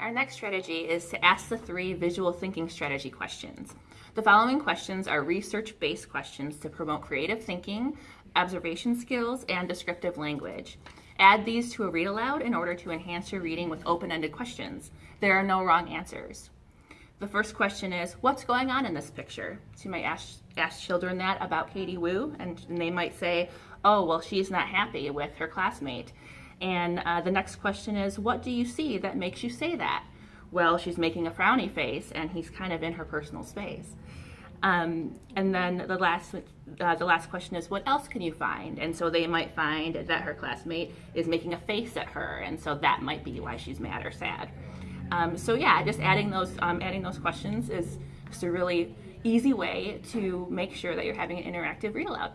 Our next strategy is to ask the three visual thinking strategy questions. The following questions are research-based questions to promote creative thinking, observation skills, and descriptive language. Add these to a read aloud in order to enhance your reading with open-ended questions. There are no wrong answers. The first question is, what's going on in this picture? So you might ask, ask children that about Katie Woo, and, and they might say, oh, well, she's not happy with her classmate. And uh, the next question is, what do you see that makes you say that? Well, she's making a frowny face, and he's kind of in her personal space. Um, and then the last, uh, the last question is, what else can you find? And so they might find that her classmate is making a face at her, and so that might be why she's mad or sad. Um, so yeah, just adding those, um, adding those questions is just a really easy way to make sure that you're having an interactive read aloud.